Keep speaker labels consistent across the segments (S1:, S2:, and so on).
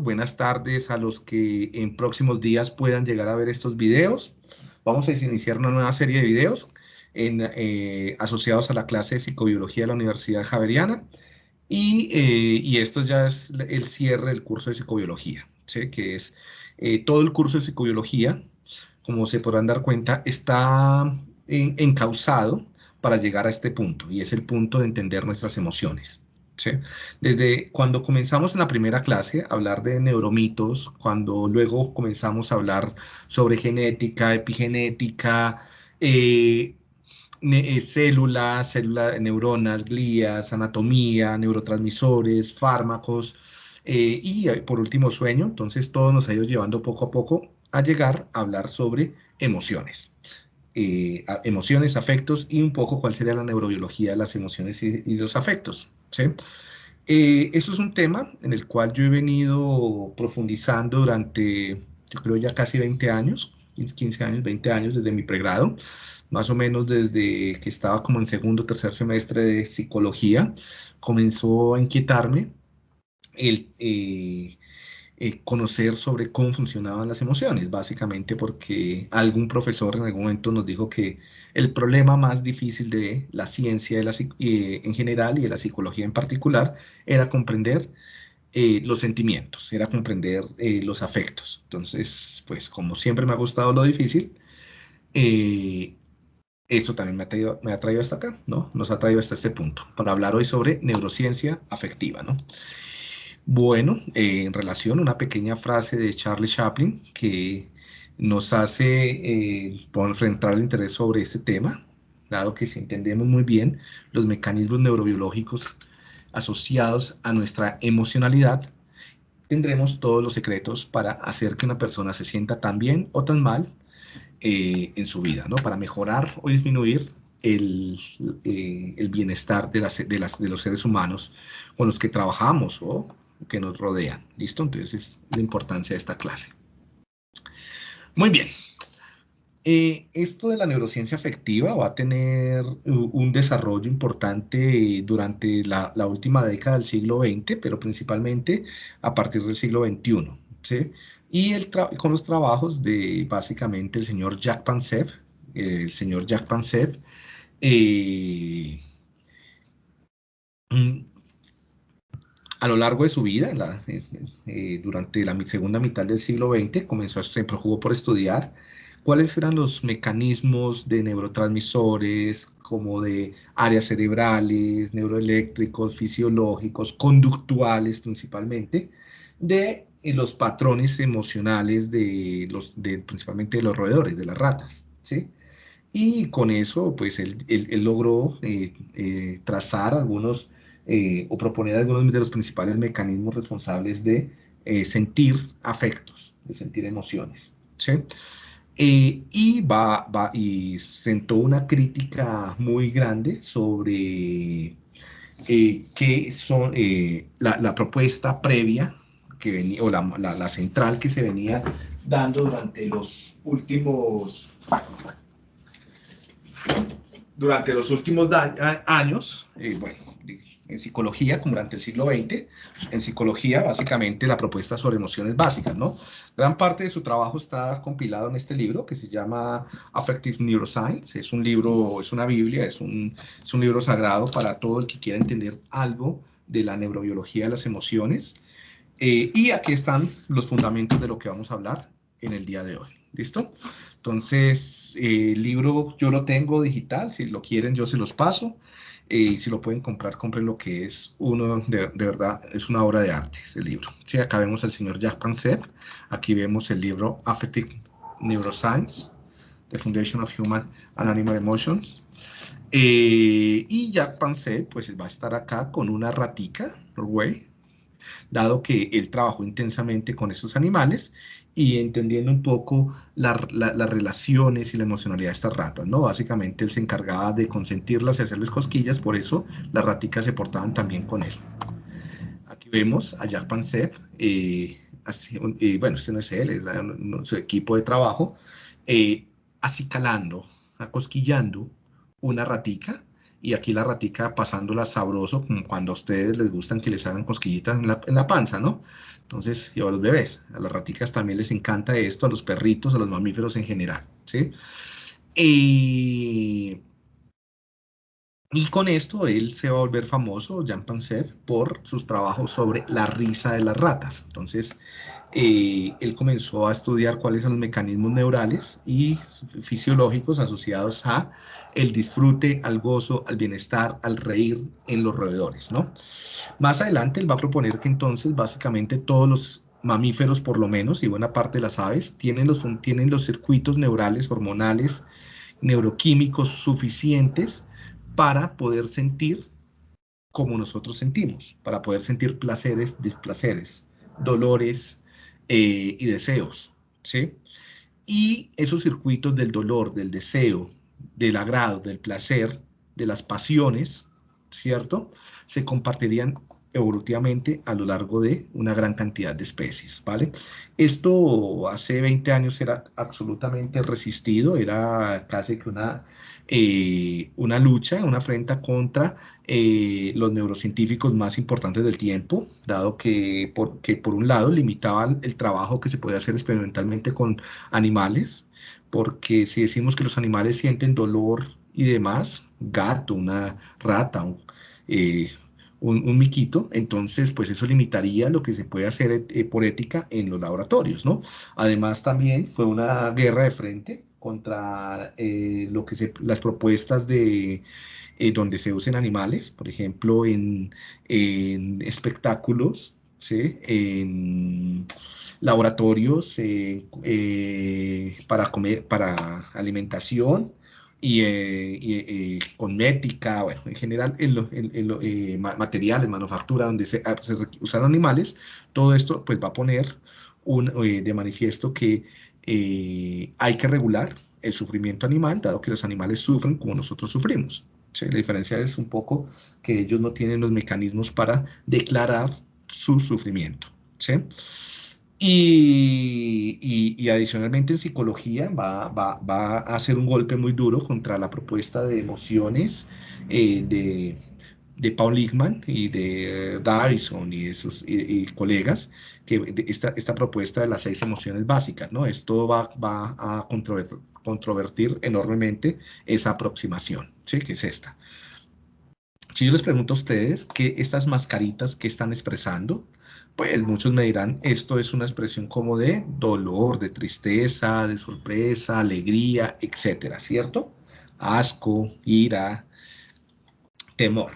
S1: Buenas tardes a los que en próximos días puedan llegar a ver estos videos. Vamos a iniciar una nueva serie de videos eh, asociados a la clase de psicobiología de la Universidad Javeriana. Y, eh, esto ya es el cierre del curso de psicobiología, que es eh, todo el curso de psicobiología, como se podrán dar cuenta, está encausado para llegar a este punto, y es el punto de entender nuestras emociones. Desde cuando comenzamos en la primera clase a hablar de neuromitos, cuando luego comenzamos a hablar sobre genética, epigenética, eh, eh, células, neuronas, glías, anatomía, neurotransmisores, fármacos, eh, y por último sueño, entonces todo nos ha ido llevando poco a poco a llegar a hablar sobre emociones. emociones, afectos y un poco cuál sería la neurobiología de las emociones y los afectos. ¿Sí? Eh, eso es un tema en el cual yo he venido profundizando durante, yo creo ya casi 20 años, 15 años, 20 años desde mi pregrado, más o menos desde que estaba como en segundo o tercer semestre de psicología, comenzó a inquietarme el, eh, eh, conocer sobre cómo funcionaban las emociones, básicamente porque algún profesor en algún momento nos dijo que el problema más difícil de la ciencia de la, eh, en general y de la psicología en particular era comprender eh, los sentimientos, era comprender los afectos. Entonces, pues como siempre me ha gustado lo difícil, esto también me ha, traído, me ha traído hasta acá, ¿no? Nos ha traído hasta este punto, para hablar hoy sobre neurociencia afectiva, ¿no? Bueno, eh, en relación a una pequeña frase de Charlie Chaplin que nos hace eh, enfrentar el interés sobre este tema, dado que si entendemos muy bien los mecanismos neurobiológicos asociados a nuestra emocionalidad, tendremos todos los secretos para hacer que una persona se sienta tan bien o tan mal eh, en su vida, ¿no? Para mejorar o disminuir el, el bienestar de, las, de, las, de, los seres humanos con los que trabajamos o que nos rodean. ¿Listo? Entonces es la importancia de esta clase. Muy bien. Eh, esto de la neurociencia afectiva va a tener un desarrollo importante durante la, última década del siglo XX, pero principalmente a partir del siglo XXI. ¿sí? Y con los trabajos de básicamente el señor Jack Pansev, el señor Jack Pansev, eh, a lo largo de su vida, eh, eh, durante la segunda mitad del siglo XX, comenzó, se preocupó por estudiar cuáles eran los mecanismos de neurotransmisores, como de áreas cerebrales, neuroeléctricos, fisiológicos, conductuales principalmente, de eh, los patrones emocionales de los, principalmente de los roedores, de las ratas, ¿sí? Y con eso, pues, él, logró trazar algunos eh, o proponer algunos de los principales mecanismos responsables de eh, sentir afectos, de sentir emociones. Eh, y, sentó una crítica muy grande sobre qué son la, propuesta previa que venía, o la, central que se venía dando durante los últimos durante los últimos años, bueno, en psicología, como durante el siglo XX, en psicología, básicamente la propuesta sobre emociones básicas, ¿no? Gran parte de su trabajo está compilado en este libro que se llama Affective Neuroscience. Es un libro, es una Biblia, es un, es un libro sagrado para todo el que quiera entender algo de la neurobiología de las emociones. Eh, y aquí están los fundamentos de lo que vamos a hablar en el día de hoy. ¿Listo? Entonces, eh, el libro yo lo tengo digital, si lo quieren yo se los paso y si lo pueden comprar, compren lo que es uno, de, verdad, es una obra de arte ese libro. Acá vemos al señor Jack Pansev, aquí vemos el libro Affective Neuroscience, The Foundation of Human and Animal Emotions, eh, y Jack Pansev, pues va a estar acá con una ratica, Norway, dado que él trabajó intensamente con esos animales y entendiendo un poco las relaciones y la emocionalidad de estas ratas, ¿no? Básicamente él se encargaba de consentirlas y hacerles cosquillas, por eso las raticas se portaban también con él. Aquí vemos a Jack Pansev, eh, eh, bueno, este no es él, es su equipo de trabajo, eh, acicalando, acosquillando una ratica y aquí la ratica pasándola sabroso, como cuando a ustedes les gustan que les hagan cosquillitas en la, en la panza, ¿no? Entonces, y a los bebés, a las raticas también les encanta esto, a los perritos, a los mamíferos en general, ¿sí? Y, y con esto él se va a volver famoso, Jean Pansev, por sus trabajos sobre la risa de las ratas. Entonces, eh, él comenzó a estudiar cuáles son los mecanismos neurales y fisiológicos asociados a el disfrute, al gozo, al bienestar, al reír en los roedores, ¿no? Más adelante él va a proponer que entonces básicamente todos los mamíferos por lo menos y buena parte de las aves tienen los, tienen los circuitos neurales, hormonales, neuroquímicos suficientes para poder sentir como nosotros sentimos, para poder sentir placeres, displaceres, dolores, eh, y deseos, ¿sí? Y esos circuitos del dolor, del deseo, del agrado, del placer, de las pasiones, ¿cierto? Se compartirían evolutivamente a lo largo de una gran cantidad de especies, ¿vale? Esto hace 20 años era absolutamente resistido, era casi que una, eh, una lucha, una afrenta contra eh, los neurocientíficos más importantes del tiempo, dado que por, por un lado limitaban el trabajo que se puede hacer experimentalmente con animales, porque si decimos que los animales sienten dolor y demás, gato, una rata, un, eh, un, miquito, entonces pues eso limitaría lo que se puede hacer eh, por ética en los laboratorios, ¿no? Además también fue una guerra de frente contra eh, lo que se, las propuestas de eh, donde se usen animales, por ejemplo, en, espectáculos, ¿sí? en laboratorios para, comer, para alimentación, y, eh, eh, con ética, bueno, en general en, lo, eh, materiales, manufactura, donde se, ah, se, usaron animales, todo esto pues va a poner un, de manifiesto que hay que regular el sufrimiento animal, dado que los animales sufren como nosotros sufrimos. La diferencia es un poco que ellos no tienen los mecanismos para declarar su sufrimiento. Y, adicionalmente en psicología va, a hacer un golpe muy duro contra la propuesta de emociones eh, de, Paul Lickman y de Dyson y de sus colegas, que esta, esta, propuesta de las seis emociones básicas, ¿no? Esto va, a controvertir, controvertir enormemente esa aproximación, ¿sí? Que es esta. Si yo les pregunto a ustedes que estas mascaritas que están expresando, pues muchos me dirán, esto es una expresión como de dolor, de tristeza, de sorpresa, alegría, etcétera, ¿cierto? Asco, ira, temor.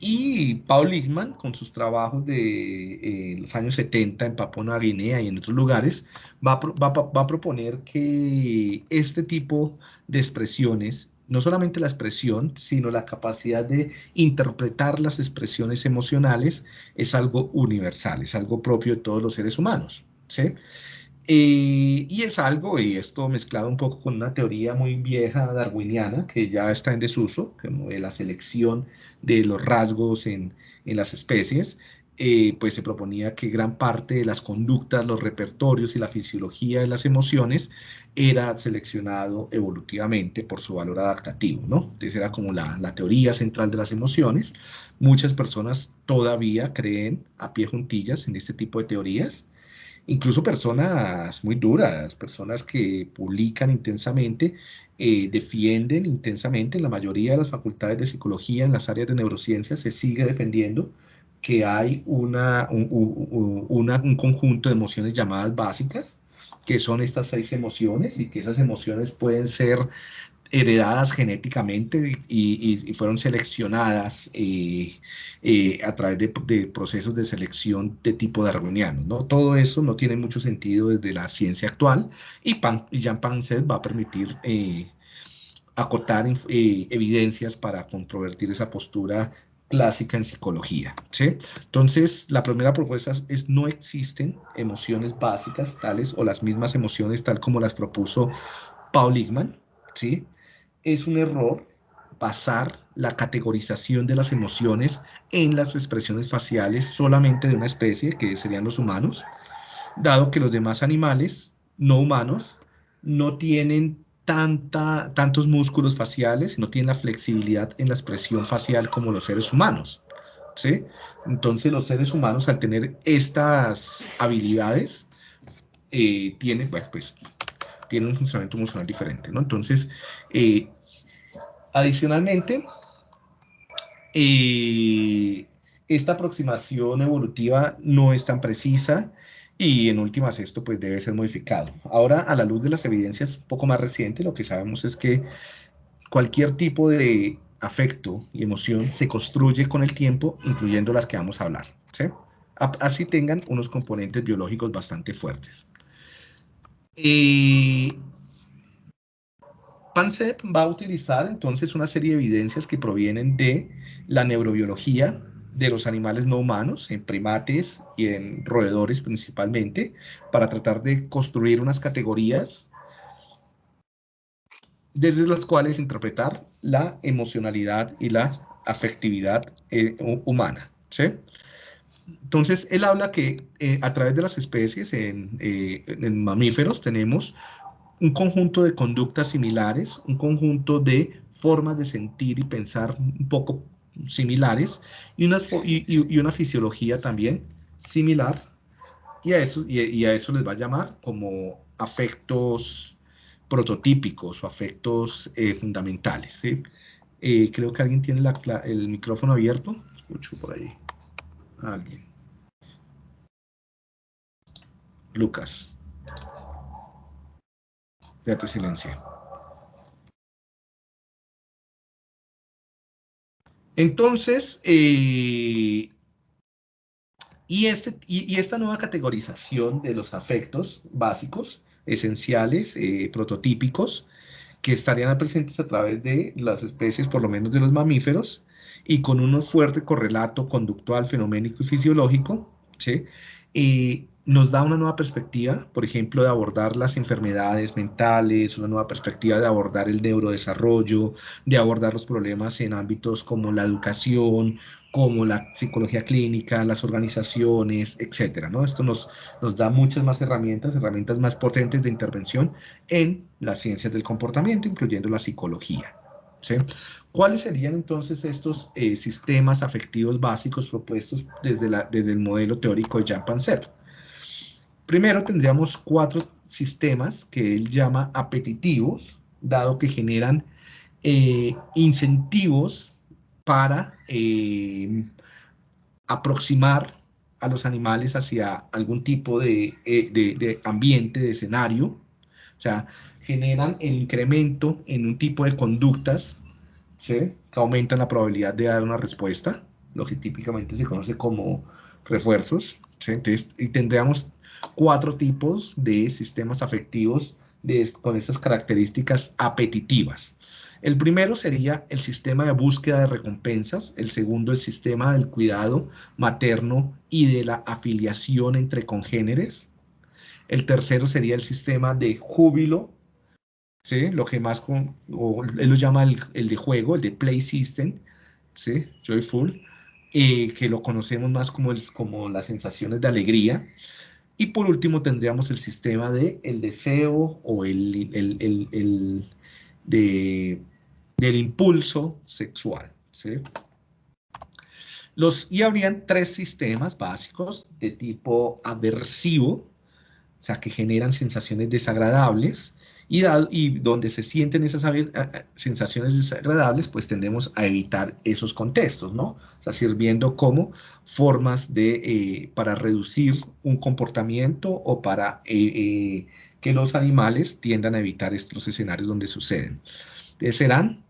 S1: Y Paul Lickman, con sus trabajos de eh, los años 70 en Papua Nueva Guinea y en otros lugares, va a proponer que este tipo de expresiones no solamente la expresión, sino la capacidad de interpretar las expresiones emocionales es algo universal, es algo propio de todos los seres humanos. ¿sí? Eh, y es algo, y esto mezclado un poco con una teoría muy vieja darwiniana, que ya está en desuso, como de la selección de los rasgos en, en las especies, eh, pues se proponía que gran parte de las conductas, los repertorios y la fisiología de las emociones era seleccionado evolutivamente por su valor adaptativo, ¿no? Entonces era como la, la teoría central de las emociones. Muchas personas todavía creen a pie juntillas en este tipo de teorías, incluso personas muy duras, personas que publican intensamente, eh, defienden intensamente, en la mayoría de las facultades de psicología, en las áreas de neurociencia, se sigue defendiendo que hay una, un, conjunto de emociones llamadas básicas, que son estas seis emociones y que esas emociones pueden ser heredadas genéticamente y, fueron seleccionadas eh, eh, a través de, procesos de selección de tipo darwiniano. ¿no? Todo eso no tiene mucho sentido desde la ciencia actual y, Pan, Jean Pancet va a permitir eh, acotar evidencias para controvertir esa postura clásica en psicología. ¿sí? Entonces, la primera propuesta es no existen emociones básicas tales o las mismas emociones tal como las propuso Paul Ligman. ¿sí? Es un error basar la categorización de las emociones en las expresiones faciales solamente de una especie, que serían los humanos, dado que los demás animales no humanos no tienen tanta, tantos músculos faciales, no tienen la flexibilidad en la expresión facial como los seres humanos. ¿sí? Entonces los seres humanos al tener estas habilidades eh, tienen, pues, tienen un funcionamiento emocional diferente, ¿no? Entonces, eh, adicionalmente, eh, esta aproximación evolutiva no es tan precisa y en últimas esto pues debe ser modificado. Ahora, a la luz de las evidencias poco más recientes, lo que sabemos es que cualquier tipo de afecto y emoción se construye con el tiempo, incluyendo las que vamos a hablar. Así tengan unos componentes biológicos bastante fuertes. Y PANCEP va a utilizar entonces una serie de evidencias que provienen de la neurobiología de los animales no humanos, en primates y en roedores principalmente, para tratar de construir unas categorías desde las cuales interpretar la emocionalidad y la afectividad eh, humana. Entonces, él habla que eh, a través de las especies eh, en, mamíferos tenemos un conjunto de conductas similares, un conjunto de formas de sentir y pensar un poco similares y, y, una fisiología también similar y a, eso, y, a eso les va a llamar como afectos prototípicos o afectos eh, fundamentales. Eh, creo que alguien tiene el micrófono abierto. Escucho por ahí. alguien. Lucas. Ya te. Entonces, eh, y, este, y, esta nueva categorización de los afectos básicos, esenciales, eh, prototípicos, que estarían presentes a través de las especies, por lo menos de los mamíferos, y con un fuerte correlato conductual, fenoménico y fisiológico, ¿sí? Eh, nos da una nueva perspectiva, por ejemplo, de abordar las enfermedades mentales, una nueva perspectiva de abordar el neurodesarrollo, de abordar los problemas en ámbitos como la educación, como la psicología clínica, las organizaciones, etcétera, ¿no? Esto nos, nos da muchas más herramientas, herramientas más potentes de intervención en las ciencias del comportamiento, incluyendo la psicología. ¿Cuáles serían entonces estos eh, sistemas afectivos básicos propuestos desde, la, desde el modelo teórico de Pansep? Primero tendríamos cuatro sistemas que él llama apetitivos, dado que generan eh, incentivos para eh, aproximar a los animales hacia algún tipo de, eh, de, ambiente, de escenario. O sea, generan el incremento en un tipo de conductas que aumentan la probabilidad de dar una respuesta, lo que típicamente se conoce como refuerzos. Entonces, y tendríamos cuatro tipos de sistemas afectivos con estas características apetitivas. El primero sería el sistema de búsqueda de recompensas, el segundo el sistema del cuidado materno y de la afiliación entre congéneres, el tercero sería el sistema de júbilo, ¿sí? lo que más con, él lo llama el, de juego, el de play system, ¿sí? joyful, eh, que lo conocemos más como, el, como las sensaciones de alegría, y por último tendríamos el sistema de el deseo o el, el, de, del impulso sexual. Los, y habrían tres sistemas básicos de tipo aversivo, o sea, que generan sensaciones desagradables, y, donde se sienten esas sensaciones desagradables, pues tendemos a evitar esos contextos, ¿no? O sea, sirviendo como formas de, eh, para reducir un comportamiento o para eh, eh, que los animales tiendan a evitar estos escenarios donde suceden. Serán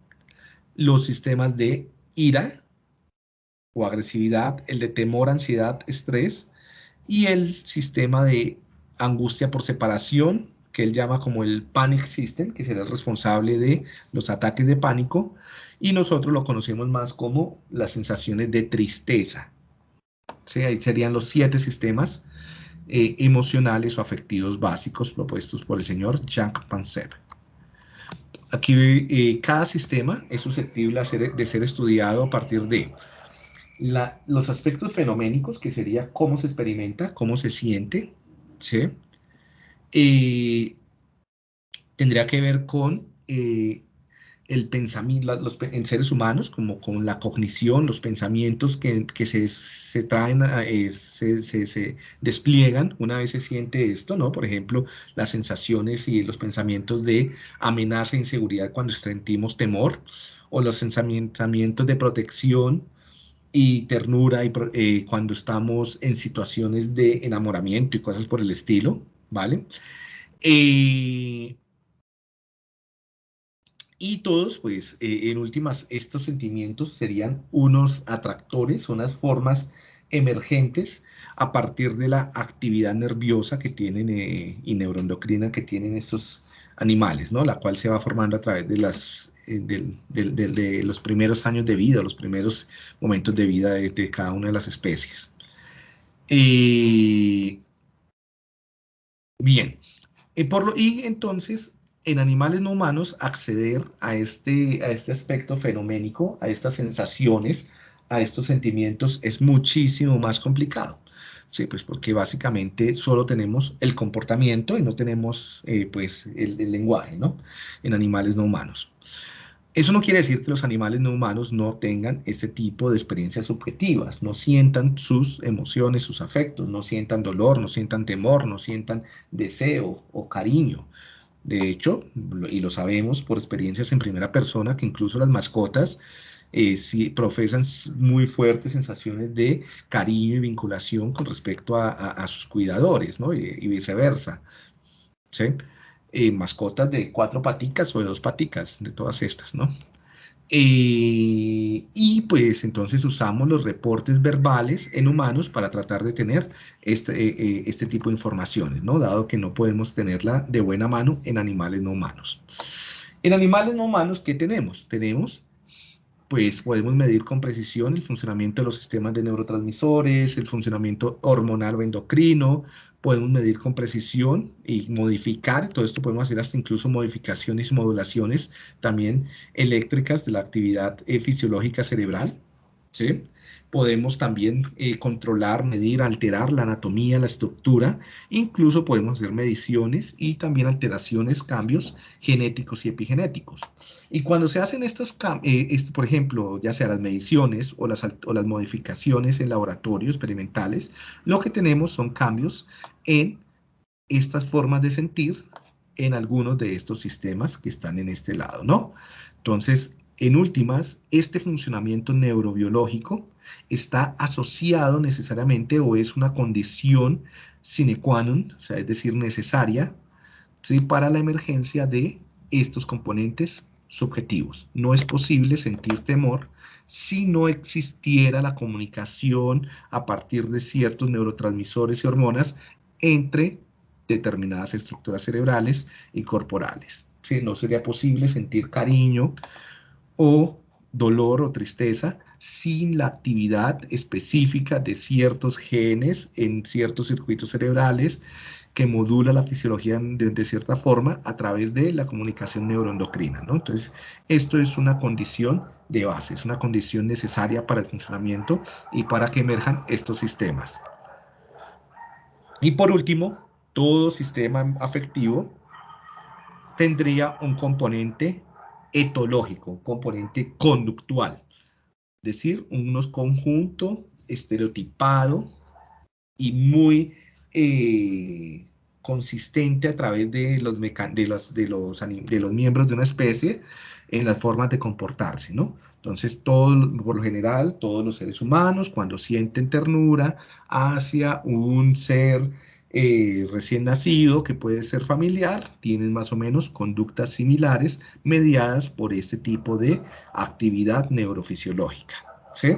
S1: los sistemas de ira o agresividad, el de temor, ansiedad, estrés y el sistema de angustia por separación, que él llama como el Panic System, que será el responsable de los ataques de pánico, y nosotros lo conocemos más como las sensaciones de tristeza. ¿Sí? Ahí serían los siete sistemas eh, emocionales o afectivos básicos propuestos por el señor Jacques Pansep. Aquí eh, cada sistema es susceptible de ser estudiado a partir de los aspectos fenoménicos, que sería cómo se experimenta, cómo se siente, ¿sí? Tendría que ver con eh, el pensamiento, los, en seres humanos, como con la cognición, los pensamientos que, se, se, traen, eh, se, se, despliegan una vez se siente esto, ¿no? Por ejemplo, las sensaciones y los pensamientos de amenaza e inseguridad cuando sentimos temor, o los pensamientos de protección y ternura y, eh, cuando estamos en situaciones de enamoramiento y cosas por el estilo, ¿vale? Eh, y todos, pues, eh, en últimas, estos sentimientos serían unos atractores, unas formas emergentes a partir de la actividad nerviosa que tienen eh, y neuroendocrina que tienen estos animales, ¿no? La cual se va formando a través de, las, de los primeros años de vida, los primeros momentos de vida de, cada una de las especies. Por lo, y entonces en animales no humanos acceder a este, a este aspecto fenoménico, a estas sensaciones, a estos sentimientos es muchísimo más complicado. Sí, pues porque básicamente solo tenemos el comportamiento y no tenemos eh, pues el, lenguaje, ¿no? En animales no humanos. Eso no quiere decir que los animales no humanos no tengan este tipo de experiencias subjetivas, no sientan sus emociones, sus afectos, no sientan dolor, no sientan temor, no sientan deseo o cariño. De hecho, y lo sabemos por experiencias en primera persona, que incluso las mascotas eh, profesan muy fuertes sensaciones de cariño y vinculación con respecto a, sus cuidadores, ¿no? Y, viceversa. ¿sí? Eh, mascotas de cuatro paticas o de dos paticas, de todas estas, ¿no? Eh, y pues entonces usamos los reportes verbales en humanos para tratar de tener este, eh, este tipo de informaciones, ¿no? Dado que no podemos tenerla de buena mano en animales no humanos. En animales no humanos, ¿qué tenemos? Tenemos pues podemos medir con precisión el funcionamiento de los sistemas de neurotransmisores, el funcionamiento hormonal o endocrino, podemos medir con precisión y modificar, todo esto podemos hacer hasta incluso modificaciones y modulaciones también eléctricas de la actividad eh, fisiológica cerebral, ¿sí? Podemos también eh, controlar, medir, alterar la anatomía, la estructura, incluso podemos hacer mediciones y también alteraciones, cambios genéticos y epigenéticos. Y cuando se hacen estos eh, este, por ejemplo, ya sea las mediciones o las, o las modificaciones en laboratorios experimentales, lo que tenemos son cambios en estas formas de sentir en algunos de estos sistemas que están en este lado, ¿no? Entonces, en últimas, este funcionamiento neurobiológico está asociado necesariamente o es una condición sine qua non, o es decir, necesaria ¿sí? para la emergencia de estos componentes subjetivos. No es posible sentir temor si no existiera la comunicación a partir de ciertos neurotransmisores y hormonas entre determinadas estructuras cerebrales y corporales. ¿sí? No sería posible sentir cariño o dolor o tristeza sin la actividad específica de ciertos genes en ciertos circuitos cerebrales que modula la fisiología de, cierta forma a través de la comunicación neuroendocrina. Entonces, esto es una condición de base, es una condición necesaria para el funcionamiento y para que emerjan estos sistemas. Y por último, todo sistema afectivo tendría un componente etológico, un componente conductual decir, unos conjunto estereotipado y muy eh, consistente a través de los, de, los, de, los, miembros de una especie en las formas de comportarse, ¿no? Entonces, todo, por lo general, todos los seres humanos, cuando sienten ternura hacia un ser eh, recién nacido, que puede ser familiar, tienen más o menos conductas similares mediadas por este tipo de actividad neurofisiológica. ¿sí?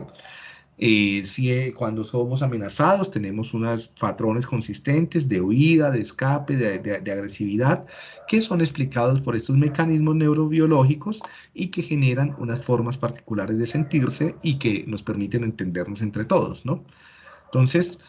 S1: Eh, eh, cuando somos amenazados tenemos unos patrones consistentes de huida, de escape, de, de, agresividad, que son explicados por estos mecanismos neurobiológicos y que generan unas formas particulares de sentirse y que nos permiten entendernos entre todos, ¿no? Entonces,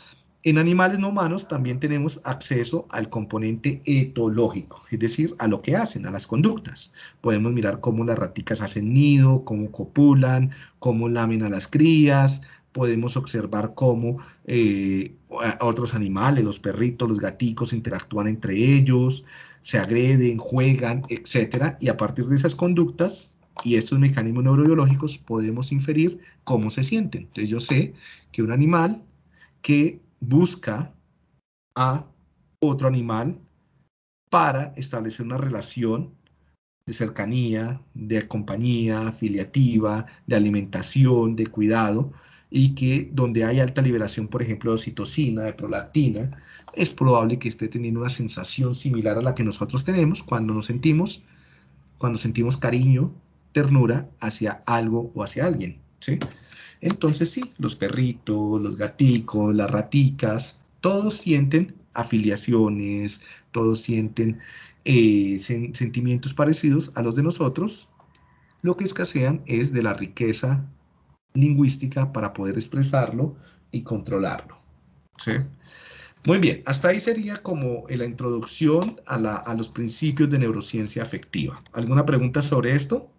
S1: en animales no humanos también tenemos acceso al componente etológico, es decir, a lo que hacen, a las conductas. Podemos mirar cómo las raticas hacen nido, cómo copulan, cómo lamen a las crías, podemos observar cómo eh, otros animales, los perritos, los gaticos interactúan entre ellos, se agreden, juegan, etc. Y a partir de esas conductas y estos mecanismos neurobiológicos podemos inferir cómo se sienten. Entonces yo sé que un animal que busca a otro animal para establecer una relación de cercanía, de compañía, afiliativa, de alimentación, de cuidado, y que donde hay alta liberación, por ejemplo, de oxitocina, de prolactina, es probable que esté teniendo una sensación similar a la que nosotros tenemos cuando nos sentimos, cuando sentimos cariño, ternura hacia algo o hacia alguien, ¿sí? Entonces sí, los perritos, los gaticos, las raticas, todos sienten afiliaciones, todos sienten eh, sentimientos parecidos a los de nosotros, lo que escasean es de la riqueza lingüística para poder expresarlo y controlarlo. Muy bien, hasta ahí sería como la introducción a, a los principios de neurociencia afectiva. ¿Alguna pregunta sobre esto?